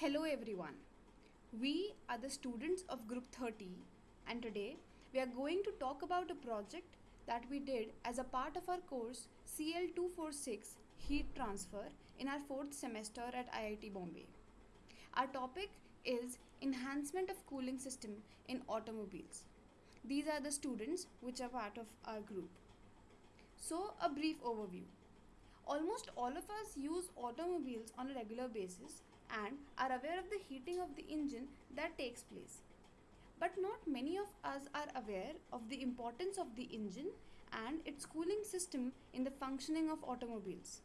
Hello everyone. We are the students of group 30 and today we are going to talk about a project that we did as a part of our course CL246 Heat Transfer in our fourth semester at IIT Bombay. Our topic is Enhancement of Cooling System in Automobiles. These are the students which are part of our group. So, a brief overview. Almost all of us use automobiles on a regular basis and are aware of the heating of the engine that takes place. But not many of us are aware of the importance of the engine and its cooling system in the functioning of automobiles.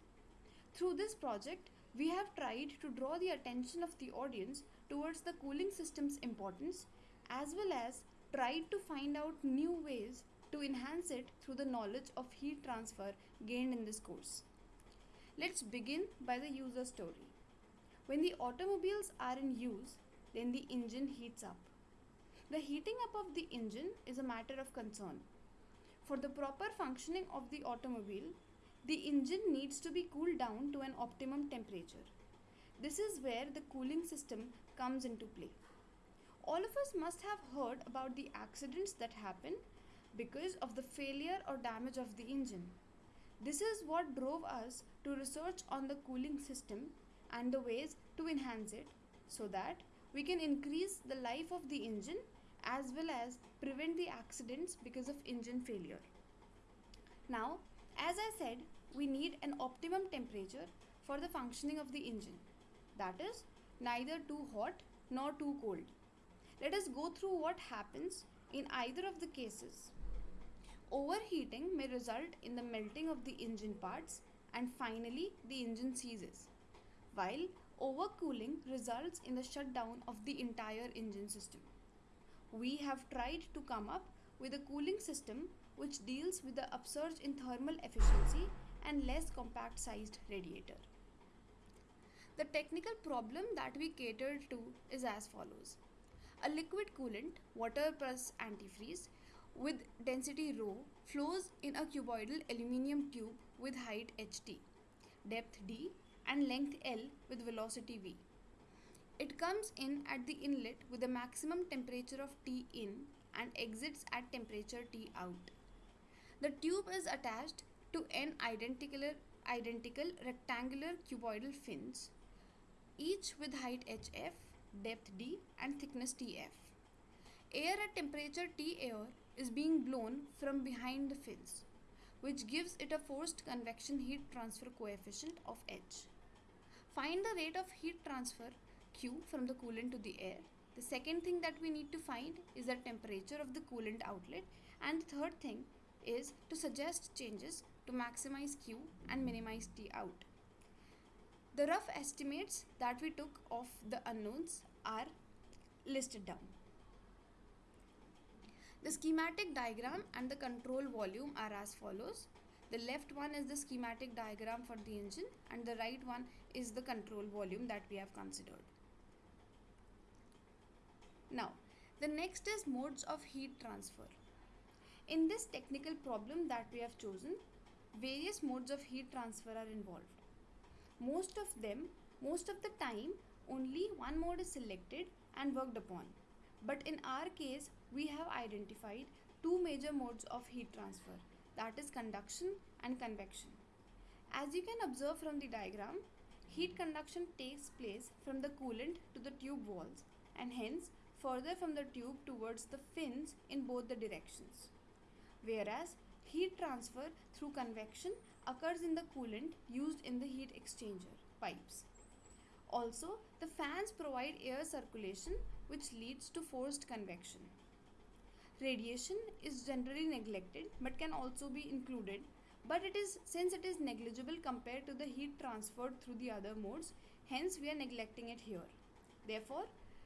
Through this project, we have tried to draw the attention of the audience towards the cooling system's importance as well as tried to find out new ways to enhance it through the knowledge of heat transfer gained in this course. Let's begin by the user story. When the automobiles are in use, then the engine heats up. The heating up of the engine is a matter of concern. For the proper functioning of the automobile, the engine needs to be cooled down to an optimum temperature. This is where the cooling system comes into play. All of us must have heard about the accidents that happen because of the failure or damage of the engine. This is what drove us to research on the cooling system and the ways to enhance it so that we can increase the life of the engine as well as prevent the accidents because of engine failure. Now, as I said, we need an optimum temperature for the functioning of the engine. That is, neither too hot nor too cold. Let us go through what happens in either of the cases. Overheating may result in the melting of the engine parts and finally the engine seizes, while overcooling results in the shutdown of the entire engine system. We have tried to come up with a cooling system which deals with the upsurge in thermal efficiency and less compact sized radiator. The technical problem that we catered to is as follows. A liquid coolant, water plus antifreeze, with density rho flows in a cuboidal aluminium tube with height ht, depth d, and length l with velocity v. It comes in at the inlet with a maximum temperature of T in and exits at temperature T out. The tube is attached to n identical, identical rectangular cuboidal fins, each with height hf, depth d, and thickness tf. Air at temperature T air is being blown from behind the fins, which gives it a forced convection heat transfer coefficient of h. Find the rate of heat transfer Q from the coolant to the air. The second thing that we need to find is the temperature of the coolant outlet and the third thing is to suggest changes to maximize Q and minimize T out. The rough estimates that we took of the unknowns are listed down. The schematic diagram and the control volume are as follows. The left one is the schematic diagram for the engine and the right one is the control volume that we have considered. Now, the next is modes of heat transfer. In this technical problem that we have chosen, various modes of heat transfer are involved. Most of them, most of the time, only one mode is selected and worked upon. But in our case, we have identified two major modes of heat transfer that is conduction and convection. As you can observe from the diagram, heat conduction takes place from the coolant to the tube walls and hence further from the tube towards the fins in both the directions. Whereas heat transfer through convection occurs in the coolant used in the heat exchanger pipes. Also, the fans provide air circulation which leads to forced convection. Radiation is generally neglected but can also be included but it is since it is negligible compared to the heat transferred through the other modes hence we are neglecting it here. Therefore,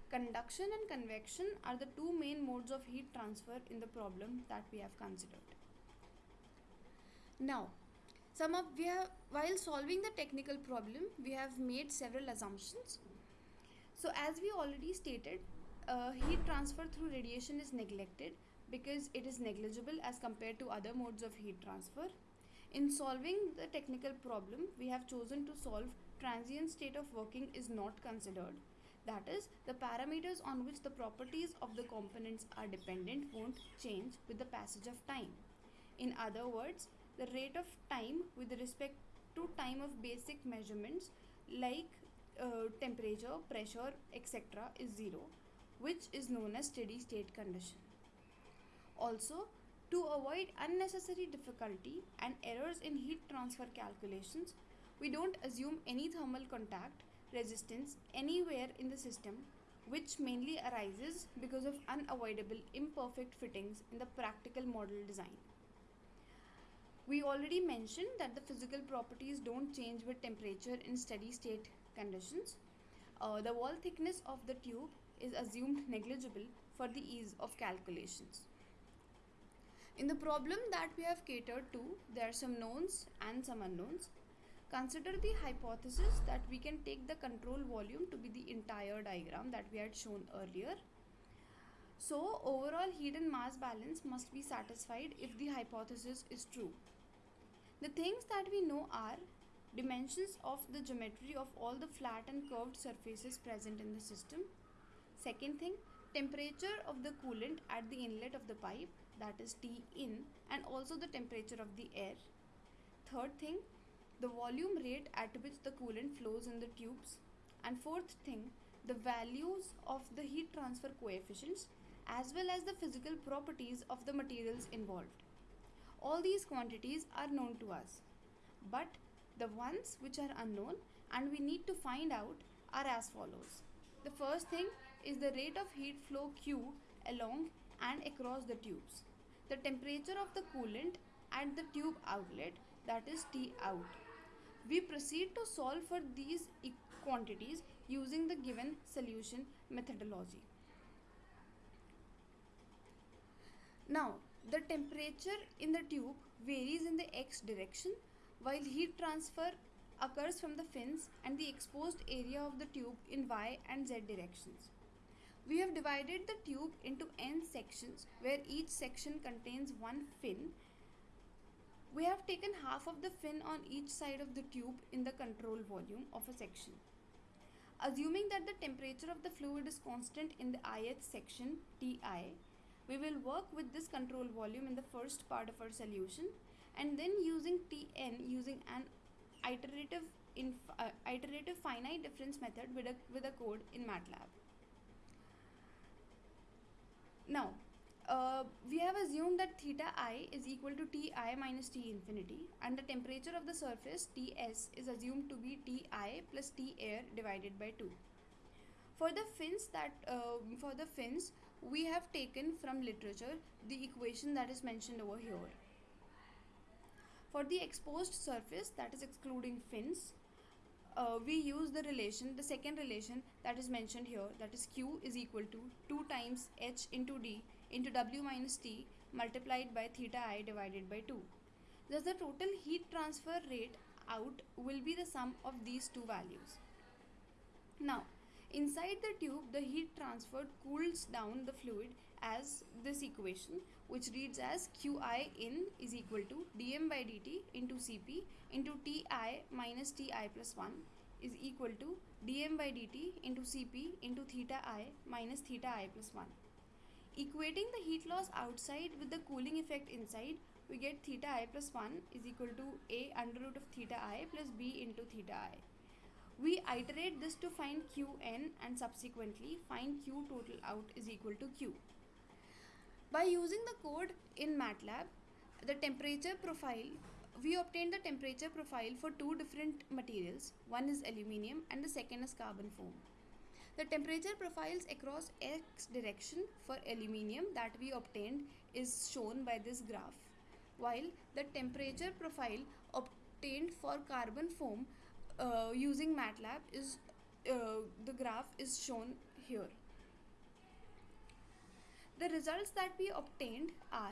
conduction and convection are the two main modes of heat transfer in the problem that we have considered. Now, some of we have while solving the technical problem we have made several assumptions. So as we already stated, uh, heat transfer through radiation is neglected because it is negligible as compared to other modes of heat transfer. In solving the technical problem, we have chosen to solve transient state of working is not considered. That is, the parameters on which the properties of the components are dependent won't change with the passage of time. In other words, the rate of time with respect to time of basic measurements like uh, temperature, pressure, etc. is zero, which is known as steady state condition. Also, to avoid unnecessary difficulty and errors in heat transfer calculations, we don't assume any thermal contact resistance anywhere in the system which mainly arises because of unavoidable imperfect fittings in the practical model design. We already mentioned that the physical properties don't change with temperature in steady state conditions. Uh, the wall thickness of the tube is assumed negligible for the ease of calculations. In the problem that we have catered to, there are some knowns and some unknowns. Consider the hypothesis that we can take the control volume to be the entire diagram that we had shown earlier. So, overall heat and mass balance must be satisfied if the hypothesis is true. The things that we know are dimensions of the geometry of all the flat and curved surfaces present in the system. Second thing, temperature of the coolant at the inlet of the pipe that is T in and also the temperature of the air. Third thing, the volume rate at which the coolant flows in the tubes. And fourth thing, the values of the heat transfer coefficients as well as the physical properties of the materials involved. All these quantities are known to us. But the ones which are unknown and we need to find out are as follows. The first thing is the rate of heat flow Q along and across the tubes the temperature of the coolant at the tube outlet that is T out. We proceed to solve for these quantities using the given solution methodology. Now, the temperature in the tube varies in the x direction while heat transfer occurs from the fins and the exposed area of the tube in y and z directions. We have divided the tube into n sections where each section contains one fin. We have taken half of the fin on each side of the tube in the control volume of a section. Assuming that the temperature of the fluid is constant in the ith section Ti, we will work with this control volume in the first part of our solution and then using Tn using an iterative, uh, iterative finite difference method with a, with a code in MATLAB. Now, uh, we have assumed that theta i is equal to Ti minus T infinity and the temperature of the surface Ts is assumed to be Ti plus T air divided by 2. For the fins that uh, for the fins we have taken from literature the equation that is mentioned over here. For the exposed surface that is excluding fins uh, we use the relation, the second relation that is mentioned here, that is Q is equal to 2 times H into D into W minus T multiplied by theta i divided by 2. Thus the total heat transfer rate out will be the sum of these two values. Now, inside the tube, the heat transferred cools down the fluid as this equation which reads as Qi in is equal to dm by dt into Cp into Ti minus Ti plus 1 is equal to dm by dt into Cp into theta i minus theta i plus 1. Equating the heat loss outside with the cooling effect inside, we get theta i plus 1 is equal to a under root of theta i plus b into theta i. We iterate this to find Qn and subsequently find Q total out is equal to Q. By using the code in MATLAB, the temperature profile, we obtained the temperature profile for two different materials. One is aluminium and the second is carbon foam. The temperature profiles across x direction for aluminium that we obtained is shown by this graph, while the temperature profile obtained for carbon foam uh, using MATLAB is uh, the graph is shown here. The results that we obtained are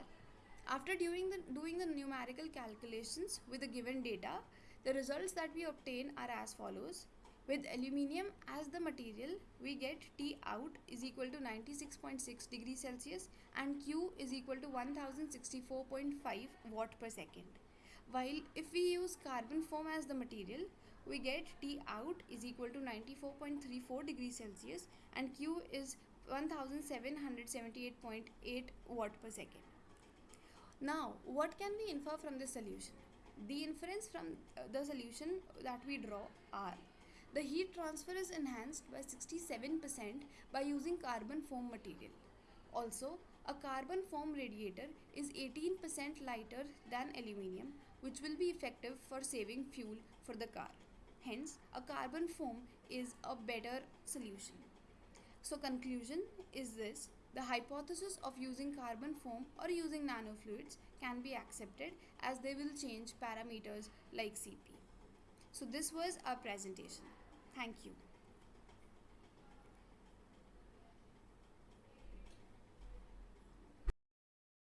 after doing the, doing the numerical calculations with the given data, the results that we obtain are as follows. With aluminium as the material, we get T out is equal to 96.6 degrees Celsius and Q is equal to 1064.5 watt per second. while if we use carbon foam as the material we get T out is equal to 94.34 degrees Celsius and Q is 1778.8 watt per second. Now, what can we infer from this solution? The inference from uh, the solution that we draw are the heat transfer is enhanced by 67% by using carbon foam material. Also, a carbon foam radiator is 18% lighter than aluminium which will be effective for saving fuel for the car. Hence, a carbon foam is a better solution. So conclusion is this, the hypothesis of using carbon foam or using nanofluids can be accepted as they will change parameters like Cp. So this was our presentation. Thank you.